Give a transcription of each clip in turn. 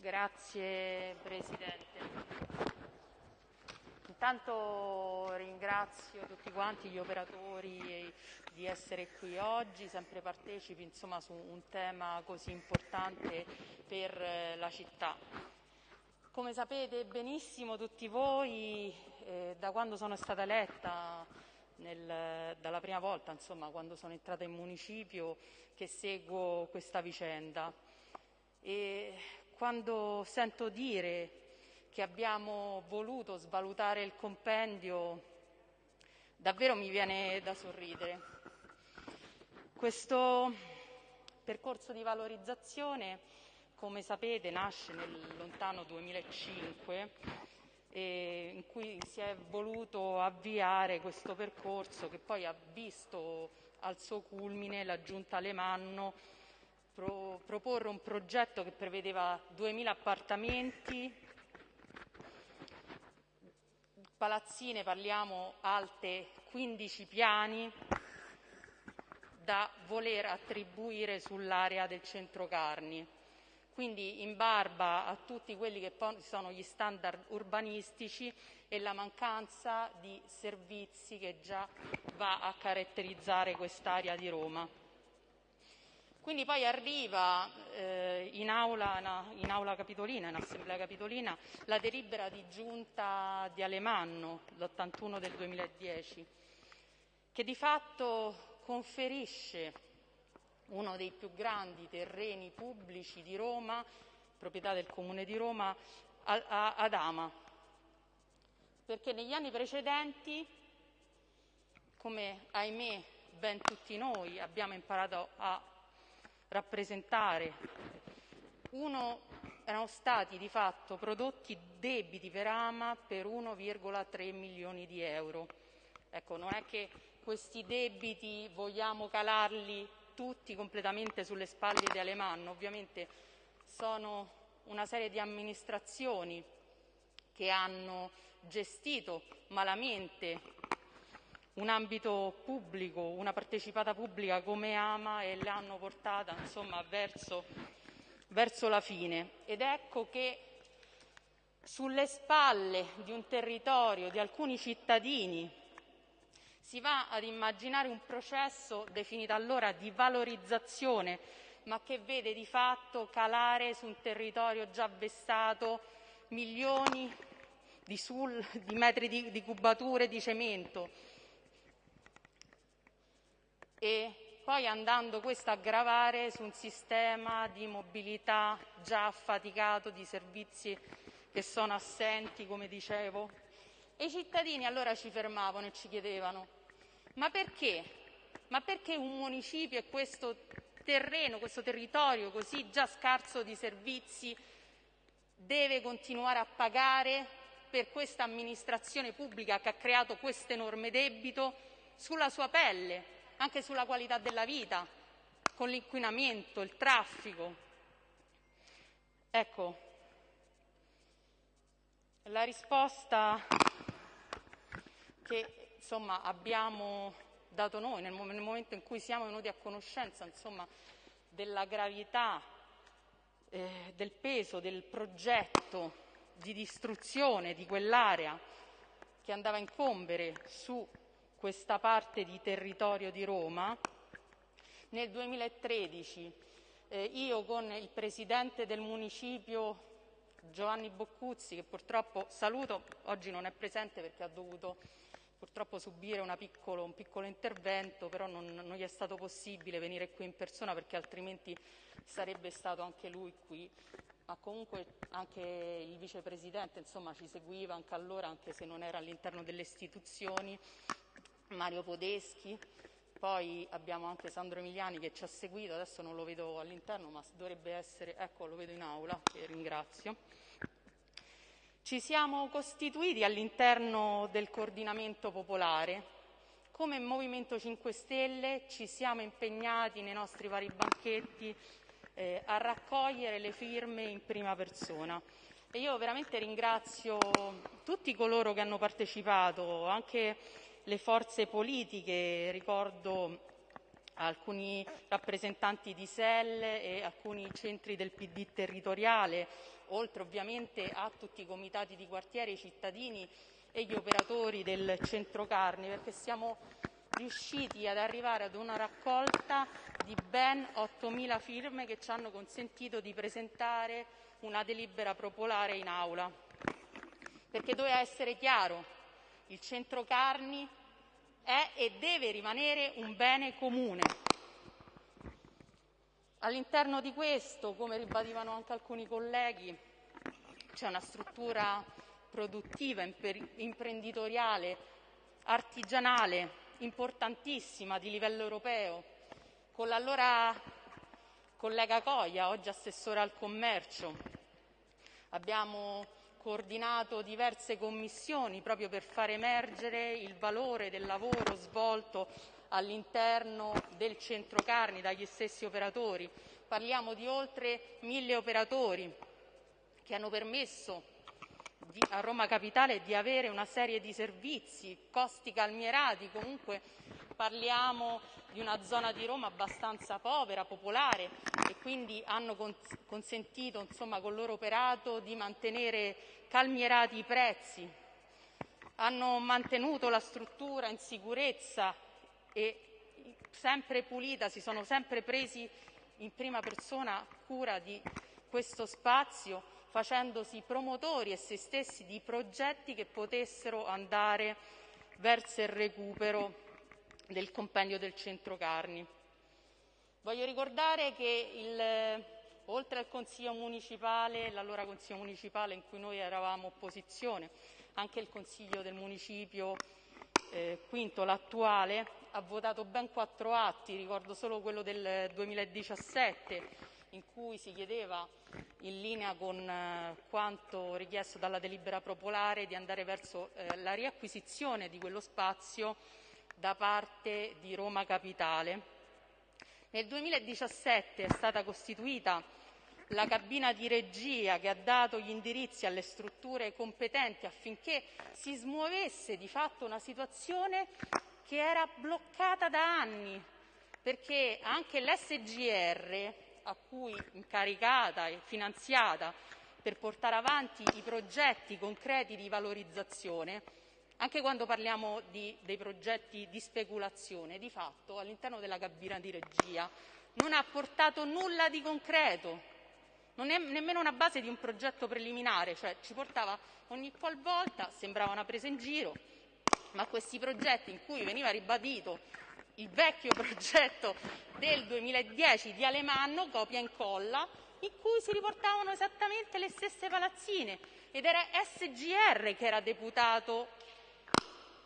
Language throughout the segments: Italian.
Grazie Presidente. Intanto ringrazio tutti quanti gli operatori di essere qui oggi, sempre partecipi insomma, su un tema così importante per eh, la città. Come sapete benissimo tutti voi, eh, da quando sono stata eletta nel, dalla prima volta, insomma, quando sono entrata in municipio, che seguo questa vicenda. E quando sento dire che abbiamo voluto svalutare il compendio, davvero mi viene da sorridere. Questo percorso di valorizzazione, come sapete, nasce nel lontano 2005 eh, in cui si è voluto avviare questo percorso che poi ha visto al suo culmine la Giunta Alemanno pro, proporre un progetto che prevedeva 2.000 appartamenti, palazzine parliamo alte 15 piani, da voler attribuire sull'area del centro Carni quindi in barba a tutti quelli che sono gli standard urbanistici e la mancanza di servizi che già va a caratterizzare quest'area di Roma. Quindi poi arriva eh, in, aula, in, aula, capitolina, in assemblea capitolina, la delibera di giunta di Alemanno, l'81 del 2010, che di fatto conferisce uno dei più grandi terreni pubblici di Roma, proprietà del Comune di Roma, ad Ama. Perché negli anni precedenti, come ahimè ben tutti noi abbiamo imparato a rappresentare, uno, erano stati di fatto prodotti debiti per Ama per 1,3 milioni di euro. Ecco, non è che questi debiti vogliamo calarli tutti completamente sulle spalle di Alemanno. Ovviamente sono una serie di amministrazioni che hanno gestito malamente un ambito pubblico, una partecipata pubblica come Ama e l'hanno portata insomma, verso, verso la fine. Ed ecco che sulle spalle di un territorio, di alcuni cittadini si va ad immaginare un processo definito allora di valorizzazione, ma che vede di fatto calare su un territorio già vessato milioni di, sul, di metri di, di cubature di cemento. E poi andando questo a gravare su un sistema di mobilità già affaticato, di servizi che sono assenti, come dicevo. E i cittadini allora ci fermavano e ci chiedevano ma perché? Ma perché un municipio e questo terreno, questo territorio così già scarso di servizi deve continuare a pagare per questa amministrazione pubblica che ha creato questo enorme debito sulla sua pelle, anche sulla qualità della vita, con l'inquinamento, il traffico. Ecco, la risposta che insomma, abbiamo dato noi nel, nel, momento in cui siamo venuti a conoscenza insomma, della gravità, eh, del peso del progetto di distruzione di quell'area che andava a incombere su questa parte di territorio di Roma, nel 2013 eh, io con il presidente del municipio Giovanni Boccuzzi, che purtroppo saluto, oggi non è presente perché ha dovuto purtroppo subire piccolo, un piccolo intervento, però non, non, gli è stato possibile venire qui in persona perché altrimenti sarebbe stato anche lui qui. Ma comunque anche il vicepresidente insomma, ci seguiva anche allora, anche se non era all'interno delle istituzioni, Mario Podeschi. Poi abbiamo anche Sandro Emiliani che ci ha seguito, adesso non lo vedo all'interno, ma dovrebbe essere, ecco lo vedo in aula, che ringrazio. Ci siamo costituiti all'interno del coordinamento popolare. Come Movimento 5 Stelle ci siamo impegnati nei nostri vari banchetti eh, a raccogliere le firme in prima persona. E io veramente ringrazio tutti coloro che hanno partecipato, anche le forze politiche, ricordo alcuni rappresentanti di SEL e alcuni centri del PD territoriale, oltre ovviamente a tutti i comitati di quartiere, i cittadini e gli operatori del centro carni, perché siamo riusciti ad arrivare ad una raccolta di ben 8.000 firme che ci hanno consentito di presentare una delibera popolare in aula. Perché doveva essere chiaro, il centro carni è e deve rimanere un bene comune. All'interno di questo, come ribadivano anche alcuni colleghi, c'è una struttura produttiva, imprenditoriale, artigianale importantissima di livello europeo, con l'allora collega Coia, oggi assessore al commercio. Abbiamo coordinato diverse commissioni proprio per far emergere il valore del lavoro svolto all'interno del centro carni dagli stessi operatori. Parliamo di oltre mille operatori che hanno permesso di, a Roma Capitale di avere una serie di servizi, costi calmierati, comunque parliamo di una zona di Roma abbastanza povera, popolare e quindi hanno cons- consentito insomma, col loro operato di mantenere calmierati i prezzi, hanno mantenuto la struttura in sicurezza e sempre pulita, si sono sempre presi in prima persona cura di questo spazio, facendosi promotori e se stessi di progetti che potessero andare verso il recupero del compendio del centro carni. Voglio ricordare che il, oltre al Consiglio municipale, l'allora Consiglio municipale in cui noi eravamo opposizione, anche il Consiglio del Municipio eh, quinto, l'attuale, ha votato ben quattro atti, ricordo solo quello del 2017, in cui si chiedeva, in linea con eh, quanto richiesto dalla delibera popolare, di andare verso eh, la riacquisizione di quello spazio da parte di Roma Capitale. Nel 2017 è stata costituita la cabina di regia che ha dato gli indirizzi alle strutture competenti affinché si smuovesse di fatto una situazione che era bloccata da anni, perché anche l'SGR, a cui incaricata e finanziata per portare avanti i progetti concreti di valorizzazione, anche quando parliamo di, dei progetti di speculazione, di fatto all'interno della cabina di regia non ha portato nulla di concreto, non è nemmeno una base di un progetto preliminare, cioè ci portava ogni qualvolta, sembrava una presa in giro, ma questi progetti in cui veniva ribadito il vecchio progetto del 2010 di Alemanno, copia e incolla, in cui si riportavano esattamente le stesse palazzine ed era SGR che era deputato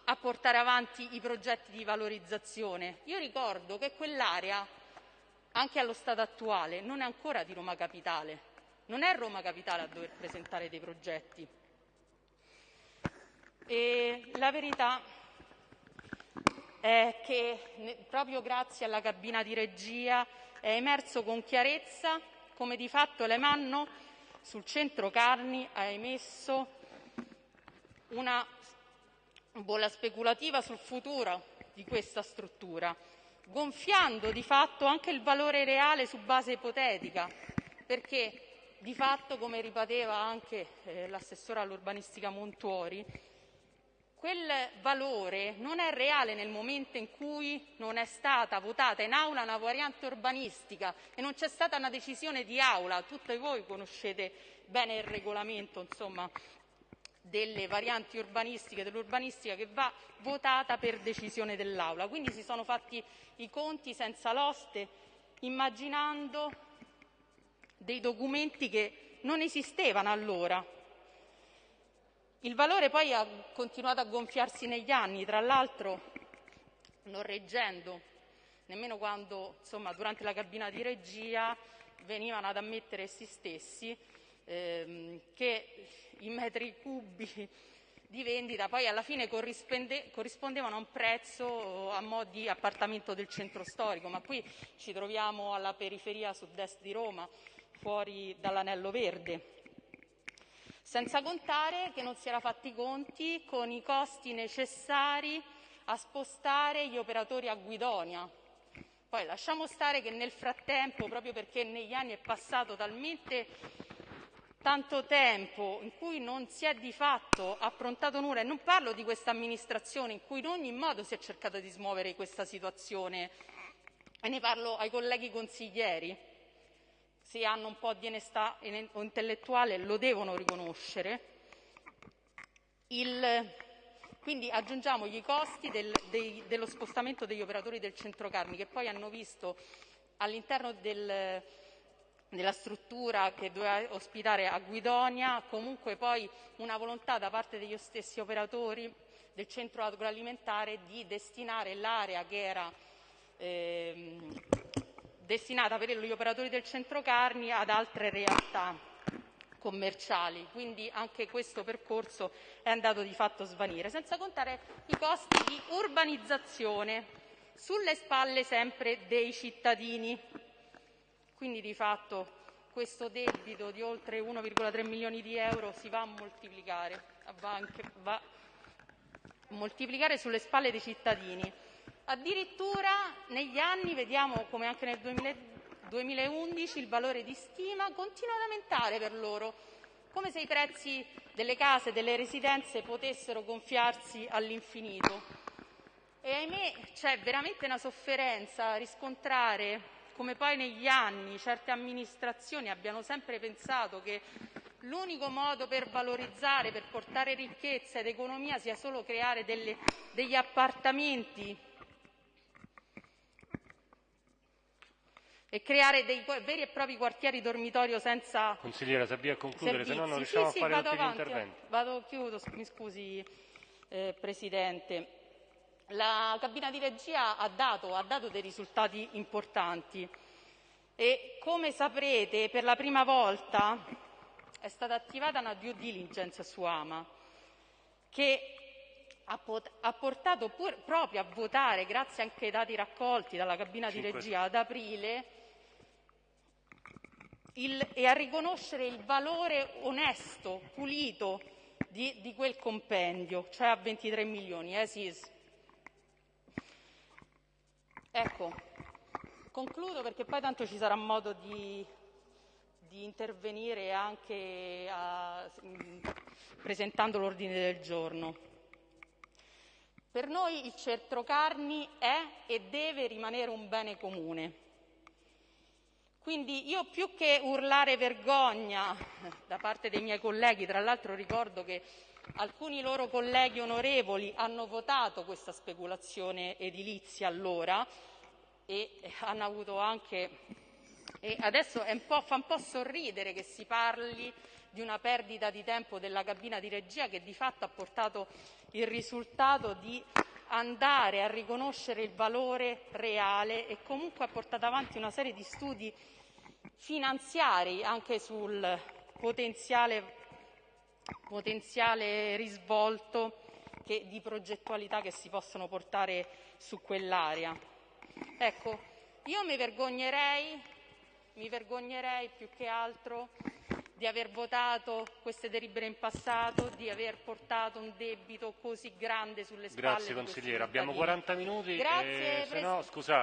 a portare avanti i progetti di valorizzazione. Io ricordo che quell'area, anche allo stato attuale, non è ancora di Roma Capitale, non è Roma Capitale a dover presentare dei progetti. E la verità è che proprio grazie alla cabina di regia è emerso con chiarezza come di fatto l'Emanno sul centro Carni ha emesso una bolla speculativa sul futuro di questa struttura, gonfiando di fatto anche il valore reale su base ipotetica, perché di fatto, come ripeteva anche eh, l'assessore all'urbanistica Montuori, quel valore non è reale nel momento in cui non è stata votata in aula una variante urbanistica e non c'è stata una decisione di aula. Tutte voi conoscete bene il regolamento insomma, delle varianti urbanistiche, dell'urbanistica che va votata per decisione dell'Aula. Quindi si sono fatti i conti senza l'oste, immaginando dei documenti che non esistevano allora. Il valore poi ha continuato a gonfiarsi negli anni, tra l'altro non reggendo nemmeno quando insomma, durante la cabina di regia venivano ad ammettere essi stessi ehm, che i metri cubi di vendita poi alla fine corrispondevano a un prezzo a mo' di appartamento del centro storico, ma qui ci troviamo alla periferia sud-est di Roma, fuori dall'anello verde. Senza contare che non si era fatti i conti con i costi necessari a spostare gli operatori a Guidonia. Poi lasciamo stare che nel frattempo, proprio perché negli anni è passato talmente tanto tempo in cui non si è di fatto approntato nulla, e non parlo di questa amministrazione in cui in ogni modo si è cercato di smuovere questa situazione, e ne parlo ai colleghi consiglieri, se hanno un po' di onestà intellettuale lo devono riconoscere. Il, quindi aggiungiamo i costi del, dei, dello spostamento degli operatori del centro Carmi che poi hanno visto all'interno del, della struttura che doveva ospitare a Guidonia comunque poi una volontà da parte degli stessi operatori del centro agroalimentare di destinare l'area che era eh, destinata per gli operatori del centro carni ad altre realtà commerciali, quindi anche questo percorso è andato di fatto a svanire, senza contare i costi di urbanizzazione sulle spalle sempre dei cittadini. Quindi di fatto questo debito di oltre 1,3 milioni di euro si va a moltiplicare, va, anche, va a moltiplicare sulle spalle dei cittadini. Addirittura negli anni vediamo come anche nel 2000 2011 il valore di stima continua ad aumentare per loro, come se i prezzi delle case delle residenze potessero gonfiarsi all'infinito. E ahimè c'è veramente una sofferenza a riscontrare come poi negli anni certe amministrazioni abbiano sempre pensato che l'unico modo per valorizzare, per portare ricchezza ed economia sia solo creare delle, degli appartamenti e creare dei veri e propri quartieri dormitorio senza Consigliera, se a concludere, se no non riusciamo sì, a fare vado tutti avanti, gli interventi. Vado, chiudo, mi scusi eh, Presidente. La cabina di regia ha dato, ha dato dei risultati importanti e come saprete per la prima volta è stata attivata una due diligence su Ama che ha portato pur, proprio a votare, grazie anche ai dati raccolti dalla cabina di regia ad aprile, il, e a riconoscere il valore onesto, pulito di, di quel compendio, cioè a 23 milioni. Eh, sì. Ecco, concludo perché poi tanto ci sarà modo di, di intervenire anche a, presentando l'ordine del giorno. Per noi il centro carni è e deve rimanere un bene comune quindi io più che urlare vergogna da parte dei miei colleghi, tra l'altro ricordo che alcuni loro colleghi onorevoli hanno votato questa speculazione edilizia allora e hanno avuto anche e adesso un fa un po' sorridere che si parli di una perdita di tempo della cabina di regia che di fatto ha portato il risultato di andare a riconoscere il valore reale e comunque ha portato avanti una serie di studi finanziari anche sul potenziale, potenziale risvolto che, di progettualità che si possono portare su quell'area. Ecco, io mi vergognerei, mi vergognerei più che altro di aver votato queste delibere in passato, di aver portato un debito così grande sulle spalle Grazie consigliere, abbiamo 40 minuti Grazie, e se no, scusate.